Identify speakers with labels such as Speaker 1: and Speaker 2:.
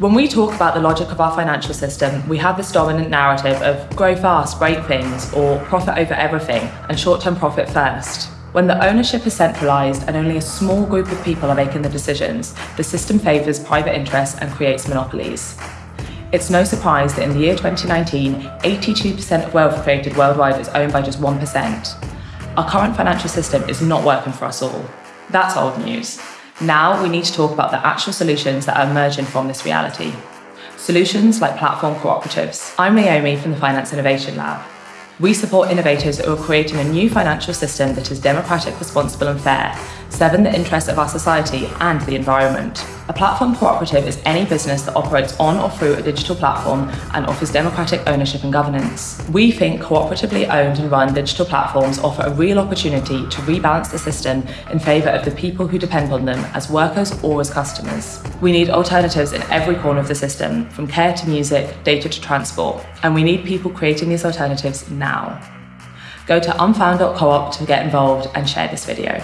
Speaker 1: When we talk about the logic of our financial system, we have this dominant narrative of grow fast, break things, or profit over everything, and short-term profit first. When the ownership is centralised and only a small group of people are making the decisions, the system favours private interests and creates monopolies. It's no surprise that in the year 2019, 82% of wealth created worldwide is owned by just 1%. Our current financial system is not working for us all. That's old news. Now we need to talk about the actual solutions that are emerging from this reality. Solutions like platform cooperatives. I'm Naomi from the Finance Innovation Lab. We support innovators who are creating a new financial system that is democratic, responsible and fair, serving the interests of our society and the environment. A platform cooperative is any business that operates on or through a digital platform and offers democratic ownership and governance. We think cooperatively owned and run digital platforms offer a real opportunity to rebalance the system in favour of the people who depend on them as workers or as customers. We need alternatives in every corner of the system, from care to music, data to transport, and we need people creating these alternatives now. Go to unfound.coop to get involved and share this video.